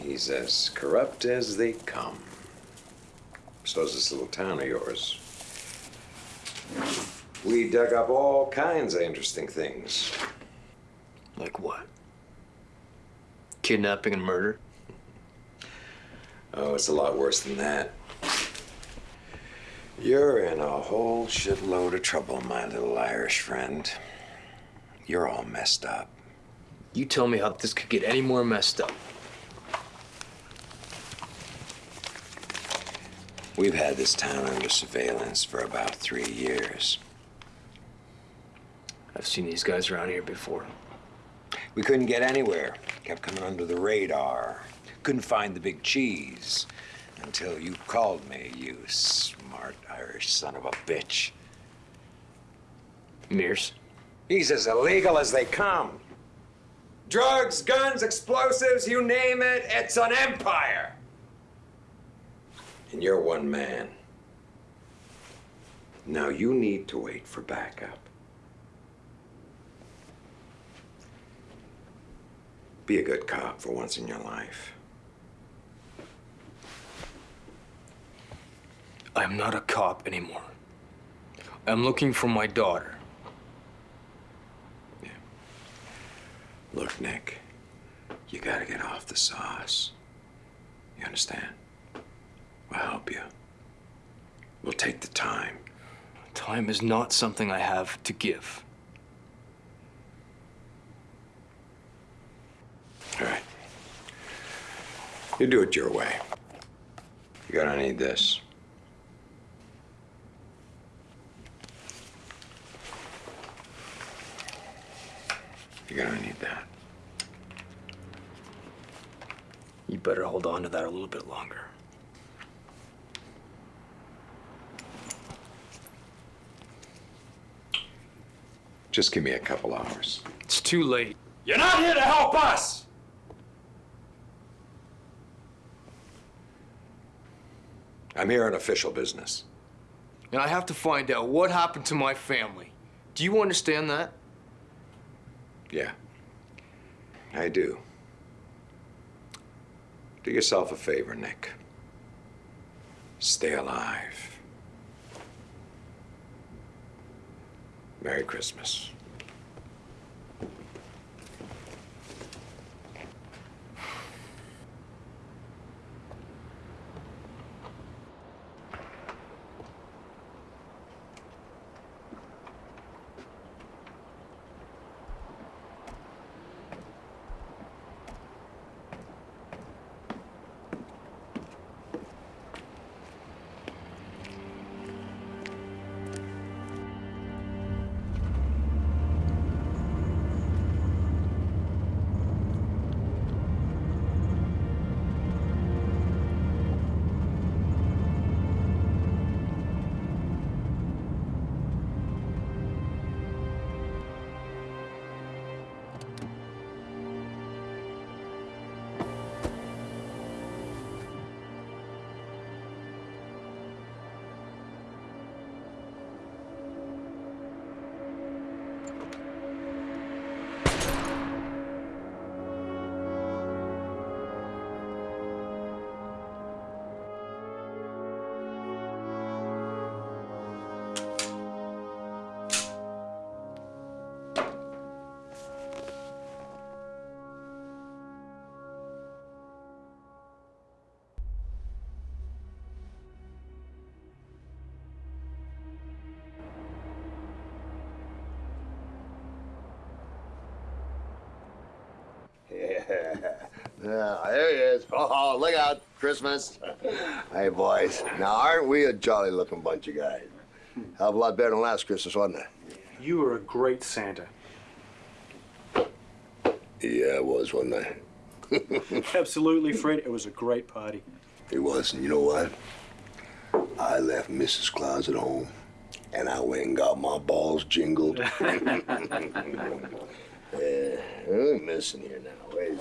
He's as corrupt as they come. So So's this little town of yours. We dug up all kinds of interesting things. Like what? Kidnapping and murder? Oh, it's a lot worse than that. You're in a whole shitload of trouble, my little Irish friend. You're all messed up. You tell me how this could get any more messed up. We've had this town under surveillance for about three years. I've seen these guys around here before. We couldn't get anywhere. Kept coming under the radar. Couldn't find the big cheese. Until you called me, you smart Irish son of a bitch. Mears? He's as illegal as they come. Drugs, guns, explosives, you name it, it's an empire. And you're one man. Now you need to wait for backup. Be a good cop for once in your life. I'm not a cop anymore. I'm looking for my daughter. Yeah. Look, Nick, you gotta get off the sauce. You understand? We'll help you. We'll take the time. Time is not something I have to give. All right. You do it your way. You're gonna need this. You're gonna need that. You better hold on to that a little bit longer. Just give me a couple hours. It's too late. You're not here to help us! I'm here on official business. And I have to find out what happened to my family. Do you understand that? Yeah. I do. Do yourself a favor, Nick. Stay alive. Merry Christmas. Yeah. There he is. Oh, oh, look out, Christmas. Hey, boys. Now, aren't we a jolly looking bunch of guys? Hell of a lot better than last Christmas, wasn't it? You were a great Santa. Yeah, I was, wasn't I? Absolutely, Fred. It was a great party. It was, and you know what? I left Mrs. Claus at home, and I went and got my balls jingled. yeah, I'm missing here now. Second.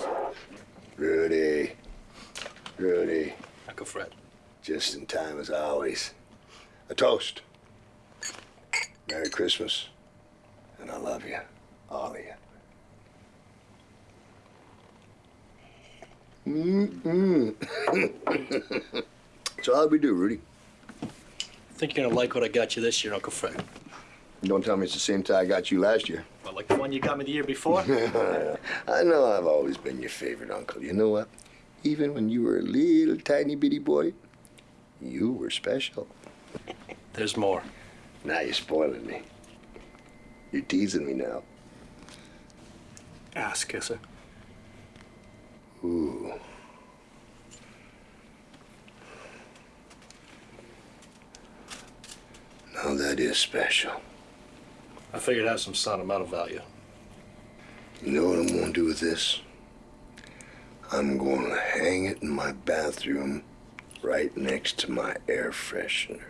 Rudy. Rudy. Uncle Fred. Just in time as always. A toast. Merry Christmas. And I love you. All of you. Mm-mm. so how'd we do, Rudy? I think you're gonna like what I got you this year, Uncle Fred. Don't tell me it's the same tie I got you last year. Well, like the one you got me the year before? I know I've always been your favorite uncle. You know what? Even when you were a little tiny bitty boy, you were special. There's more. Now you're spoiling me. You're teasing me now. Ass kisser. Ooh. Now that is special. I figured it has some sentimental value. You know what I'm gonna do with this? I'm gonna hang it in my bathroom right next to my air freshener.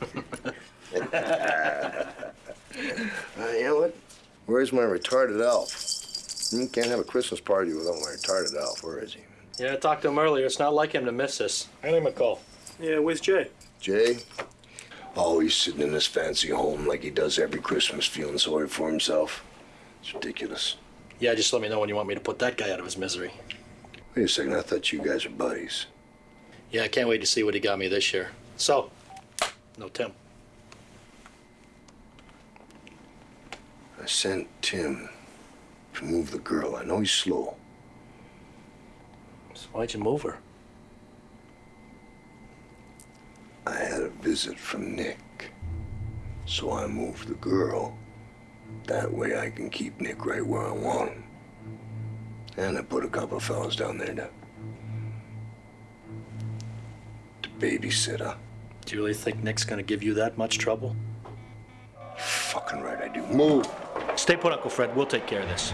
Uh, you know what? Where's my retarded elf? You can't have a Christmas party without my retarded elf. Where is he? Yeah, I talked to him earlier. It's not like him to miss this. Hand him a call. Yeah, where's Jay? Jay? Always sitting in his fancy home like he does every Christmas, feeling sorry for himself. It's ridiculous. Yeah, just let me know when you want me to put that guy out of his misery. Wait a second, I thought you guys were buddies. Yeah, I can't wait to see what he got me this year. So, no Tim. I sent Tim to move the girl. I know he's slow. So why'd you move her? I had a visit from Nick. So I moved the girl. That way I can keep Nick right where I want him. And I put a couple of fellas down there to, to babysit her. Do you really think Nick's gonna give you that much trouble? Fucking right I do. Move! Stay put, Uncle Fred. We'll take care of this.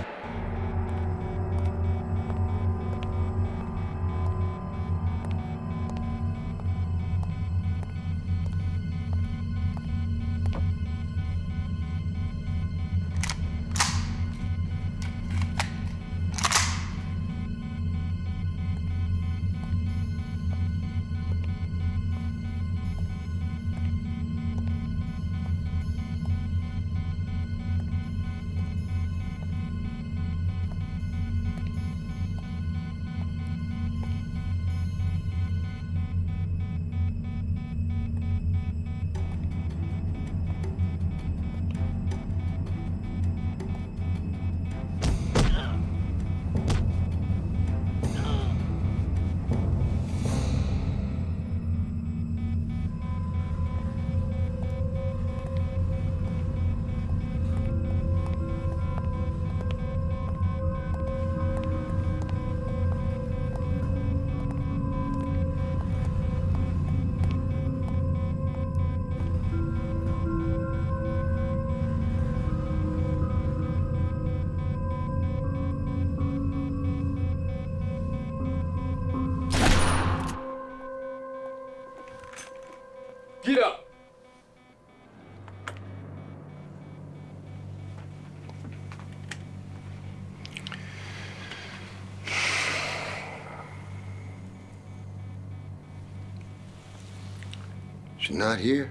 Not here?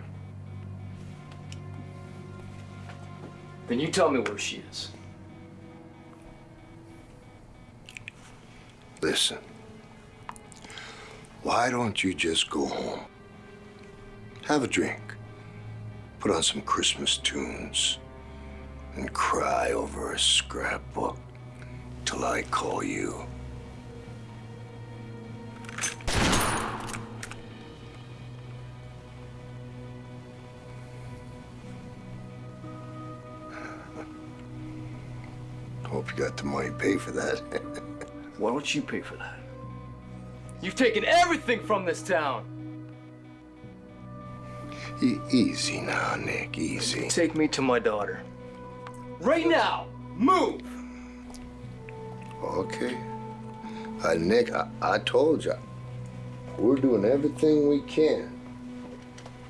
Then you tell me where she is. Listen. Why don't you just go home? Have a drink. Put on some Christmas tunes. And cry over a scrapbook till I call you. Got the money to pay for that. Why don't you pay for that? You've taken everything from this town. E- easy now, Nick, easy. Take me to my daughter. Right now. Move. Okay. Uh, Nick, I, I told you, we're doing everything we can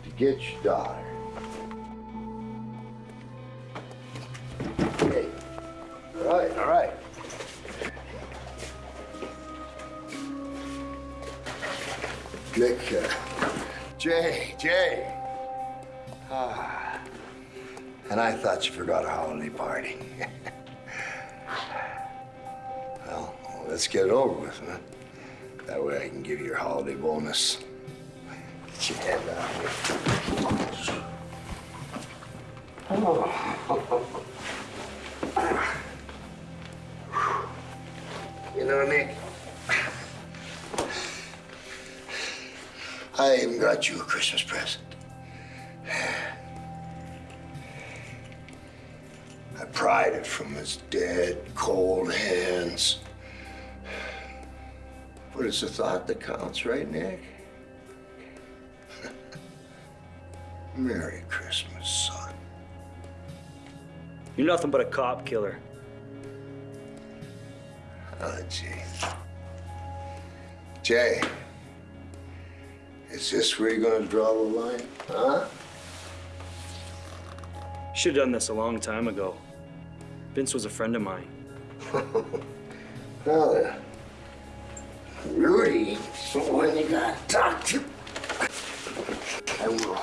to get your daughter. Thought you forgot a holiday party. well, let's get it over with, man. That way I can give you your holiday bonus. Get your head out here. Oh. You know, what, Nick, I even got you a Christmas present. From his dead, cold hands. But it's the thought that counts, right, Nick? Merry Christmas, son. You're nothing but a cop killer. Oh, Jay. Jay, is this where you're gonna draw the line, huh? Should have done this a long time ago. Vince was a friend of mine. well, Rudy, when you gotta talk to. I will.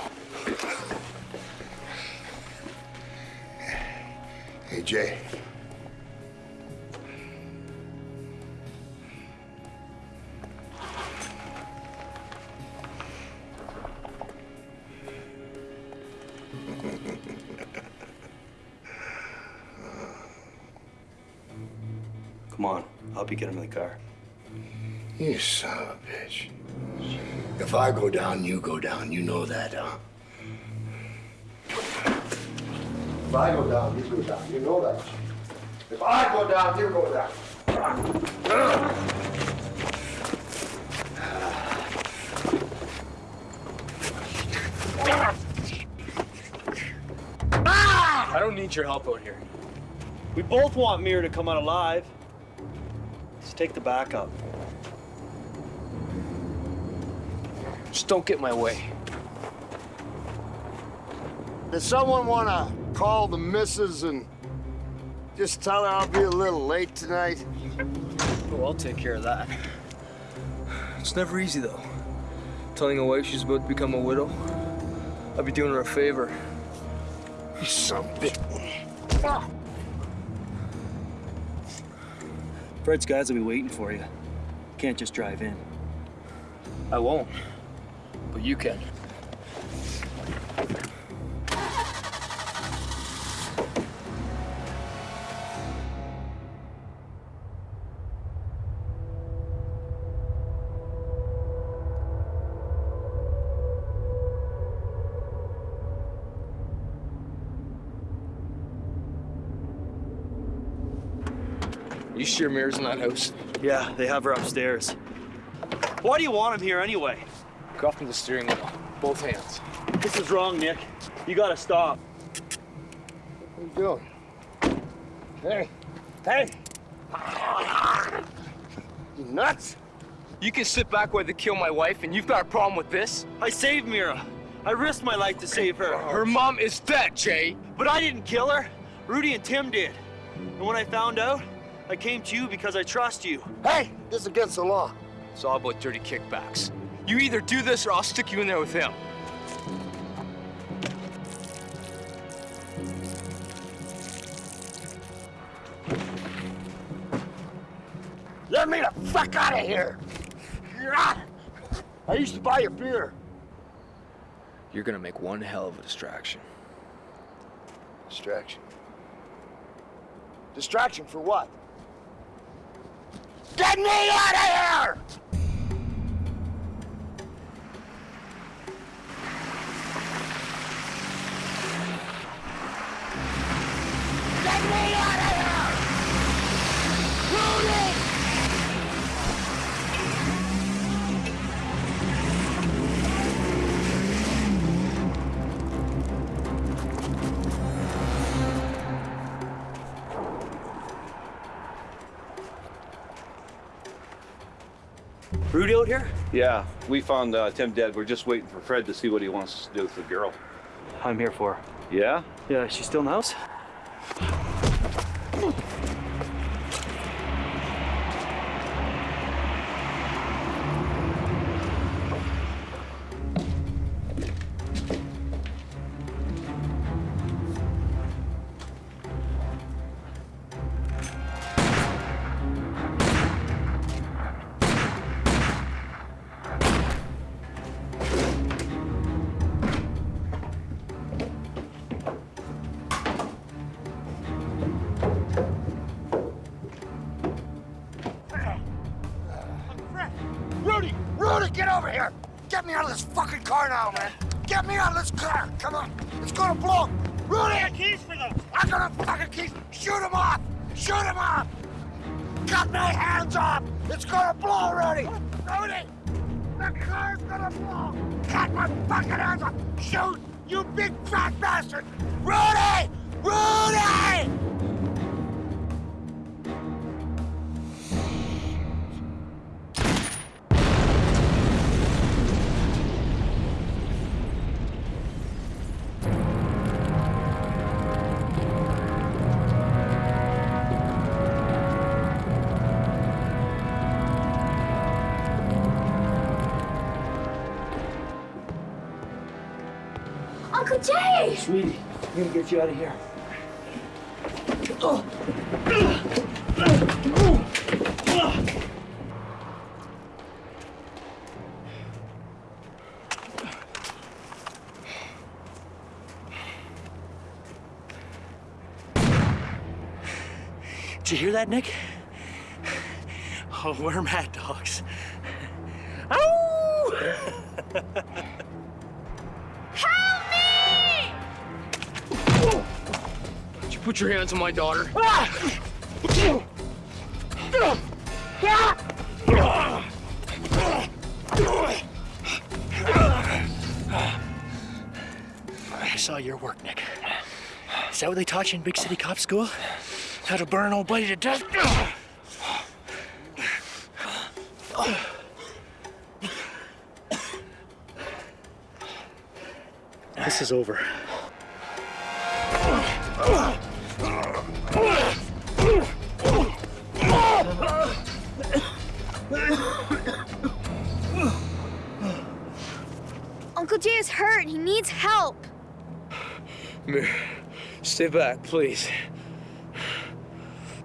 Hey, Jay. Come on, I'll help you get him in the car. You son of a bitch. If I go down, you go down. You know that, huh? If I go down, you go down. You know that. If I go down, you go down. I don't need your help out here. We both want Mira to come out alive. Let's take the backup. Just don't get my way. Does someone want to call the missus and just tell her I'll be a little late tonight? Oh, I'll take care of that. It's never easy, though. Telling a wife she's about to become a widow. I'd be doing her a favor. You son of a bitch. Ah. Fred's guys will be waiting for you. Can't just drive in. I won't. But you can. Mira's in that house? Yeah, they have her upstairs. Why do you want him here anyway? Cuff me the steering wheel. Both hands. This is wrong, Nick. You gotta stop. What are you doing? Hey, hey! You nuts? You can sit back while they kill my wife, and you've got a problem with this? I saved Mira. I risked my life to save her. Her mom is dead, Jay. But I didn't kill her. Rudy and Tim did. And when I found out, I came to you because I trust you. Hey, this is against the law. It's all about dirty kickbacks. You either do this or I'll stick you in there with him. Let me the fuck out of here! Ah! I used to buy your beer. You're gonna make one hell of a distraction. Distraction. Distraction for what? Get me out of here! Get me out of here! Rudy out here? Yeah, we found uh, Tim dead. We're just waiting for Fred to see what he wants to do with the girl. I'm here for her. Yeah? Yeah, she's still in the house? Get you out of here. Did you hear that, Nick? Oh, we're mad on my daughter? I saw your work, Nick. Is that what they taught you in big city cop school? How to burn an old buddy to death? This is over. Uncle Jay is hurt. He needs help. Mir, stay back, please.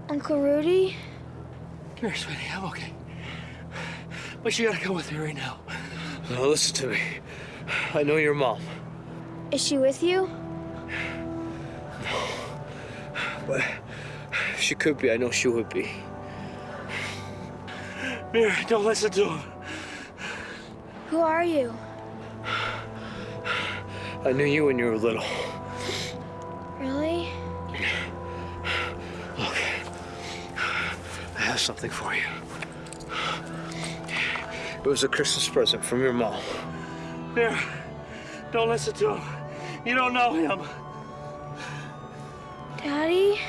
Uncle Rudy? Come here, sweetie. I'm okay. But you gotta come with me right now. Now listen to me. I know your mom, Is she with you? No. But if she could be. I know she would be. Mir, don't listen to him. Who are you? I knew you when you were little. Really? Look, I have something for you. It was a Christmas present from your mom. Mir, don't listen to him. You don't know him. Daddy?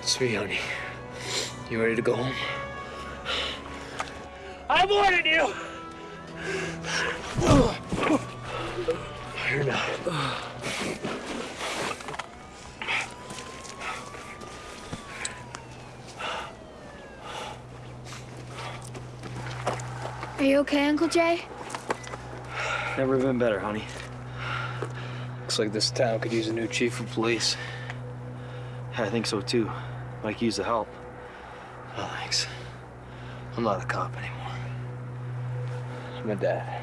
It's me, honey. You ready to go home? I warned you! You're not. Are you okay, Uncle Jay? Never been better, honey. Looks like this town could use a new chief of police. I think so too. Mike used the help. Oh, thanks. I'm not a cop anymore. A dad.